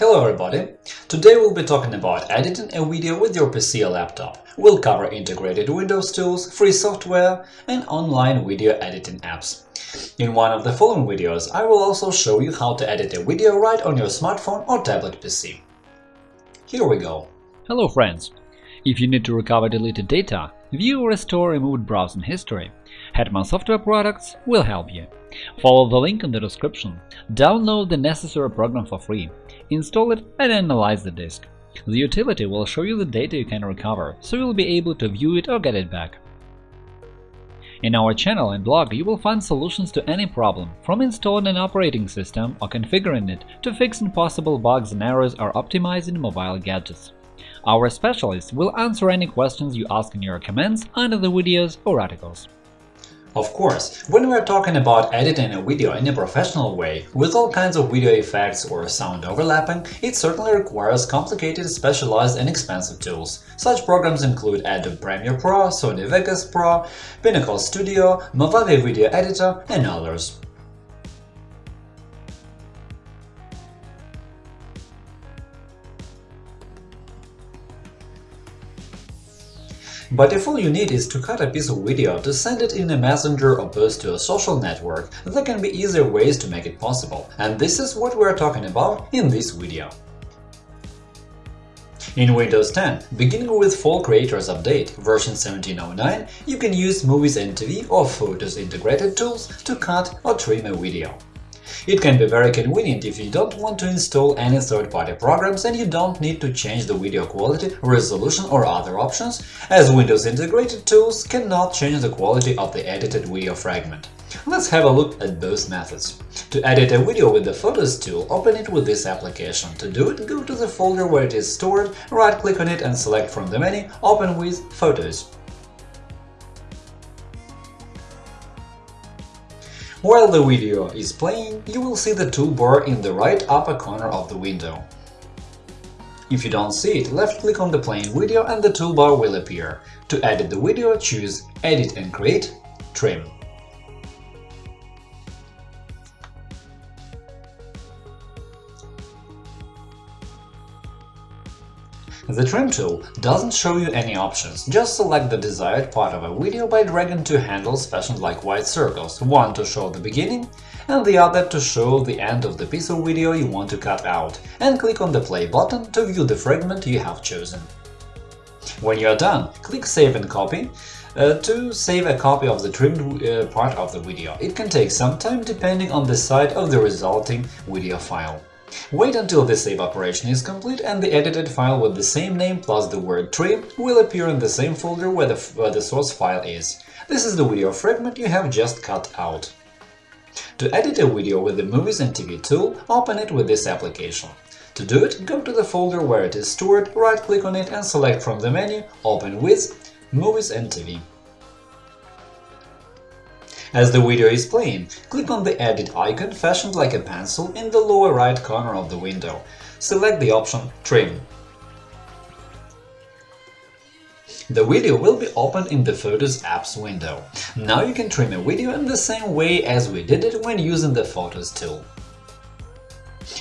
Hello everybody! Today we'll be talking about editing a video with your PC or laptop. We'll cover integrated Windows tools, free software and online video editing apps. In one of the following videos I will also show you how to edit a video right on your smartphone or tablet PC. Here we go! Hello friends! If you need to recover deleted data, view or restore removed browsing history, Hetman Software Products will help you. Follow the link in the description, download the necessary program for free, install it and analyze the disk. The utility will show you the data you can recover, so you'll be able to view it or get it back. In our channel and blog you will find solutions to any problem, from installing an operating system or configuring it to fixing possible bugs and errors or optimizing mobile gadgets. Our specialists will answer any questions you ask in your comments under the videos or articles. Of course, when we're talking about editing a video in a professional way, with all kinds of video effects or sound overlapping, it certainly requires complicated, specialized and expensive tools. Such programs include Adobe Premiere Pro, Sony Vegas Pro, Pinnacle Studio, Movavi Video Editor and others. But if all you need is to cut a piece of video to send it in a messenger or post to a social network, there can be easier ways to make it possible, and this is what we're talking about in this video. In Windows 10, beginning with Fall Creators Update version 1709, you can use Movies and TV or Photos integrated tools to cut or trim a video. It can be very convenient if you don't want to install any third-party programs and you don't need to change the video quality, resolution or other options, as Windows integrated tools cannot change the quality of the edited video fragment. Let's have a look at both methods. To edit a video with the Photos tool, open it with this application. To do it, go to the folder where it is stored, right-click on it and select from the menu Open with Photos. While the video is playing, you will see the toolbar in the right upper corner of the window. If you don't see it, left-click on the playing video and the toolbar will appear. To edit the video, choose Edit and Create, Trim. The Trim tool doesn't show you any options, just select the desired part of a video by dragging two handles fashioned like white circles, one to show the beginning and the other to show the end of the piece of video you want to cut out, and click on the play button to view the fragment you have chosen. When you are done, click Save and Copy uh, to save a copy of the trimmed uh, part of the video. It can take some time depending on the size of the resulting video file. Wait until the save operation is complete and the edited file with the same name plus the word trim will appear in the same folder where the, where the source file is. This is the video fragment you have just cut out. To edit a video with the Movies and TV tool, open it with this application. To do it, go to the folder where it is stored, right-click on it and select from the menu Open with Movies and TV. As the video is playing, click on the edit icon fashioned like a pencil in the lower right corner of the window. Select the option Trim. The video will be opened in the Photos apps window. Now you can trim a video in the same way as we did it when using the Photos tool.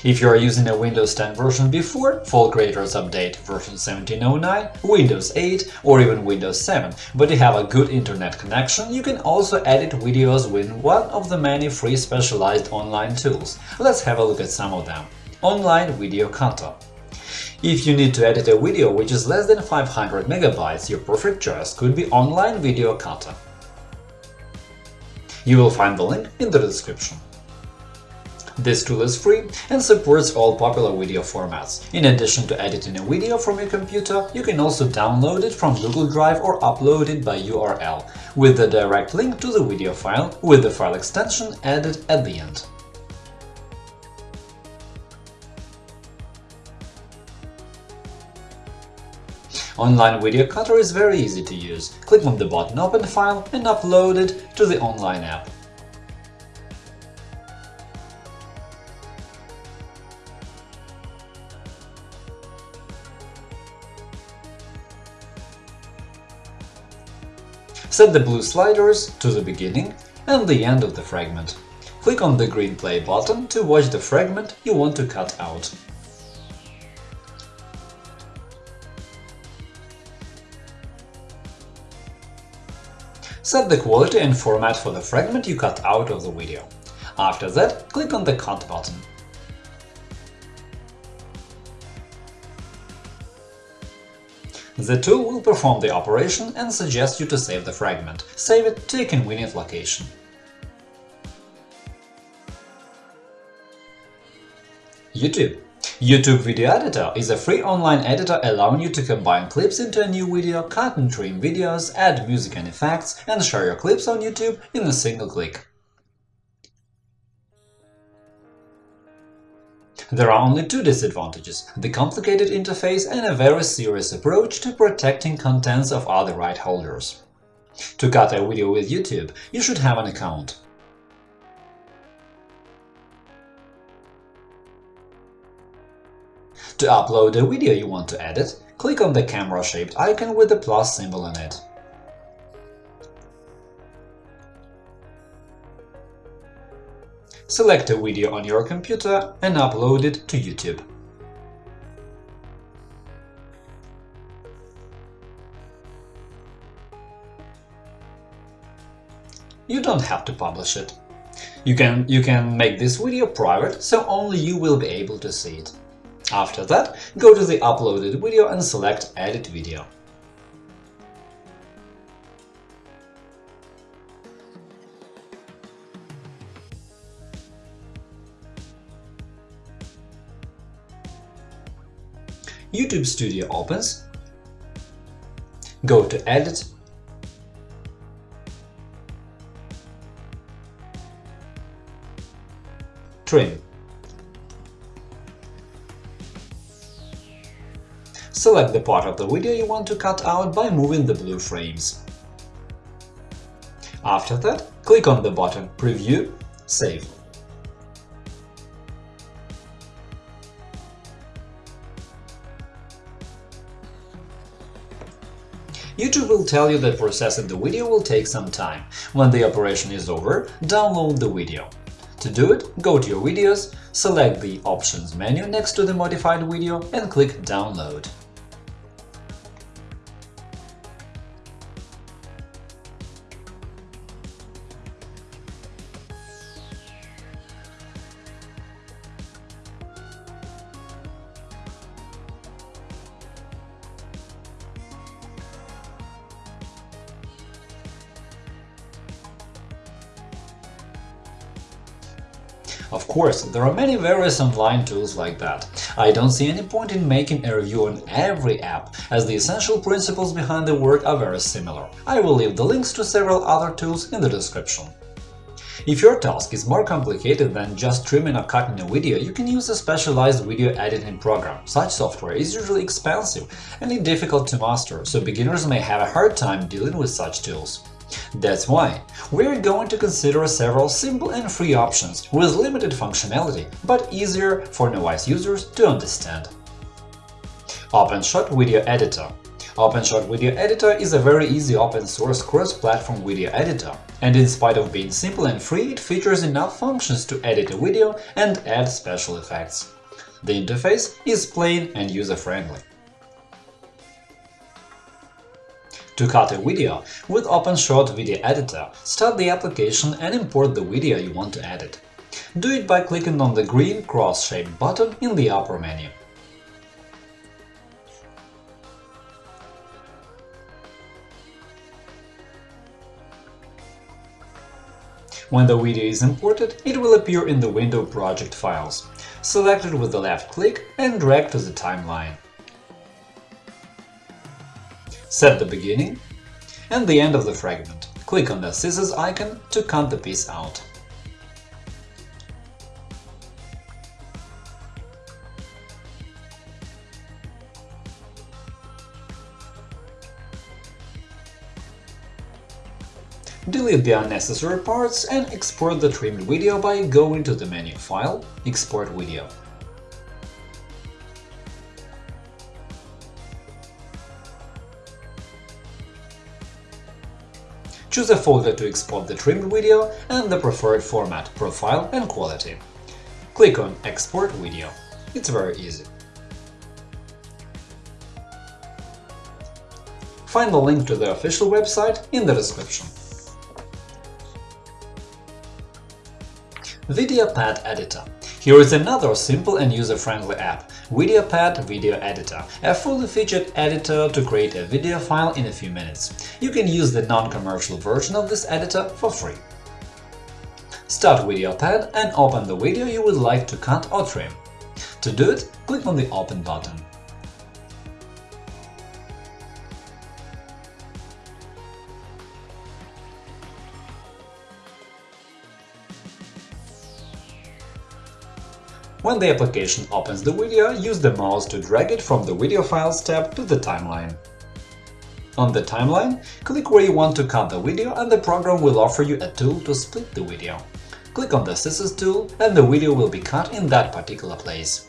If you are using a Windows 10 version before, Fall Creators Update version 1709, Windows 8 or even Windows 7, but you have a good internet connection, you can also edit videos with one of the many free specialized online tools. Let's have a look at some of them. Online Video Cutter if you need to edit a video which is less than 500 MB, your perfect choice could be Online Video Cutter. You will find the link in the description. This tool is free and supports all popular video formats. In addition to editing a video from your computer, you can also download it from Google Drive or upload it by URL, with the direct link to the video file, with the file extension added at the end. Online Video Cutter is very easy to use. Click on the button Open File and upload it to the online app. Set the blue sliders to the beginning and the end of the fragment. Click on the green play button to watch the fragment you want to cut out. Set the quality and format for the fragment you cut out of the video. After that, click on the Cut button. The tool will perform the operation and suggest you to save the fragment. Save it to a convenient location. YouTube YouTube Video Editor is a free online editor allowing you to combine clips into a new video, cut and trim videos, add music and effects, and share your clips on YouTube in a single click. There are only two disadvantages – the complicated interface and a very serious approach to protecting contents of other right holders. To cut a video with YouTube, you should have an account. To upload a video you want to edit, click on the camera-shaped icon with the plus symbol in it. Select a video on your computer and upload it to YouTube. You don't have to publish it. You can, you can make this video private, so only you will be able to see it. After that, go to the uploaded video and select Edit video. YouTube Studio opens, go to Edit, Trim. Select the part of the video you want to cut out by moving the blue frames. After that, click on the button Preview, Save. YouTube will tell you that processing the video will take some time. When the operation is over, download the video. To do it, go to your videos, select the Options menu next to the modified video and click Download. Of course, there are many various online tools like that. I don't see any point in making a review on every app, as the essential principles behind the work are very similar. I will leave the links to several other tools in the description. If your task is more complicated than just trimming or cutting a video, you can use a specialized video editing program. Such software is usually expensive and difficult to master, so beginners may have a hard time dealing with such tools. That's why we're going to consider several simple and free options with limited functionality, but easier for novice users to understand. OpenShot Video Editor OpenShot Video Editor is a very easy open-source cross-platform video editor, and in spite of being simple and free, it features enough functions to edit a video and add special effects. The interface is plain and user-friendly. To cut a video with OpenShot Video Editor, start the application and import the video you want to edit. Do it by clicking on the green cross-shaped button in the upper menu. When the video is imported, it will appear in the window Project Files. Select it with the left click and drag to the timeline. Set the beginning and the end of the fragment. Click on the scissors icon to cut the piece out. Delete the unnecessary parts and export the trimmed video by going to the menu File, Export video. choose a folder to export the trimmed video and the preferred format, profile and quality. Click on Export video. It's very easy. Find the link to the official website in the description. VideoPad Editor. Here is another simple and user-friendly app VideoPad Video Editor, a fully featured editor to create a video file in a few minutes. You can use the non-commercial version of this editor for free. Start VideoPad and open the video you would like to cut or trim. To do it, click on the Open button. When the application opens the video, use the mouse to drag it from the Video Files tab to the timeline. On the timeline, click where you want to cut the video and the program will offer you a tool to split the video. Click on the Scissors tool and the video will be cut in that particular place.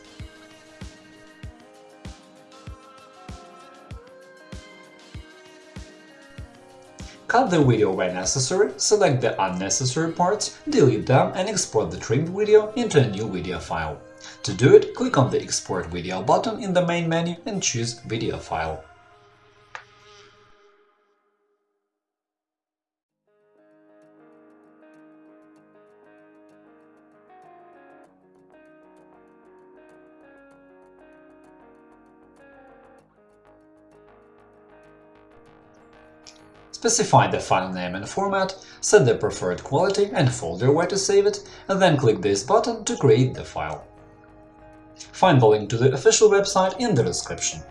Cut the video where necessary, select the unnecessary parts, delete them and export the trimmed video into a new video file. To do it, click on the Export video button in the main menu and choose Video file. Specify the file name and format, set the preferred quality and folder where to save it, and then click this button to create the file. Find the link to the official website in the description.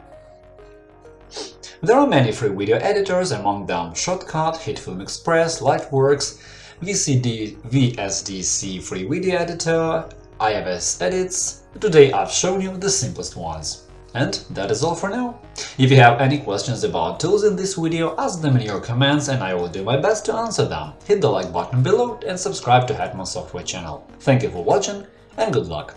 There are many free video editors, among them Shotcut, HitFilm Express, Lightworks, VCD, VSDC Free Video Editor, IFS Edits. Today I've shown you the simplest ones. And that is all for now. If you have any questions about tools in this video, ask them in your comments and I will do my best to answer them. Hit the like button below and subscribe to Hetman Software channel. Thank you for watching and good luck!